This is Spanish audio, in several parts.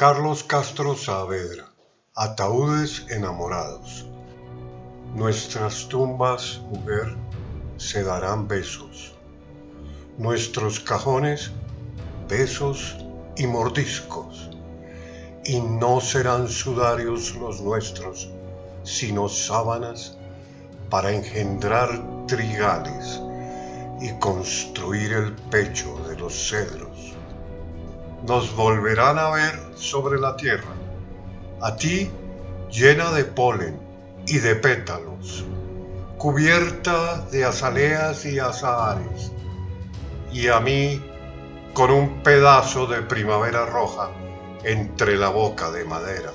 Carlos Castro Saavedra, Ataúdes enamorados. Nuestras tumbas, mujer, se darán besos. Nuestros cajones, besos y mordiscos. Y no serán sudarios los nuestros, sino sábanas para engendrar trigales y construir el pecho de los cedros. Nos volverán a ver sobre la tierra, a ti llena de polen y de pétalos, cubierta de azaleas y azahares, y a mí con un pedazo de primavera roja entre la boca de madera.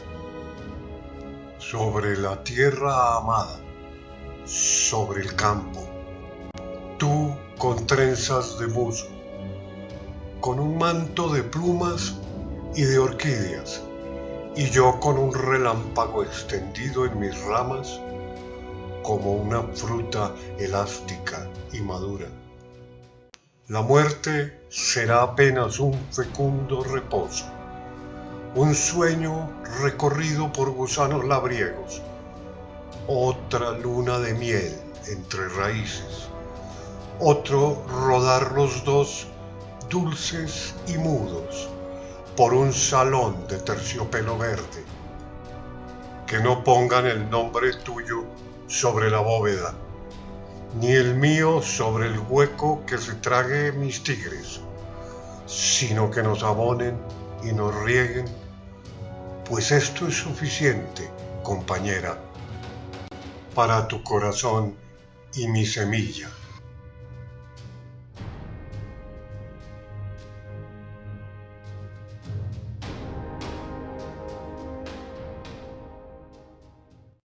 Sobre la tierra amada, sobre el campo, tú con trenzas de musgo, con un manto de plumas y de orquídeas, y yo con un relámpago extendido en mis ramas como una fruta elástica y madura. La muerte será apenas un fecundo reposo, un sueño recorrido por gusanos labriegos, otra luna de miel entre raíces otro rodar los dos dulces y mudos por un salón de terciopelo verde. Que no pongan el nombre tuyo sobre la bóveda, ni el mío sobre el hueco que se trague mis tigres, sino que nos abonen y nos rieguen, pues esto es suficiente, compañera, para tu corazón y mi semilla.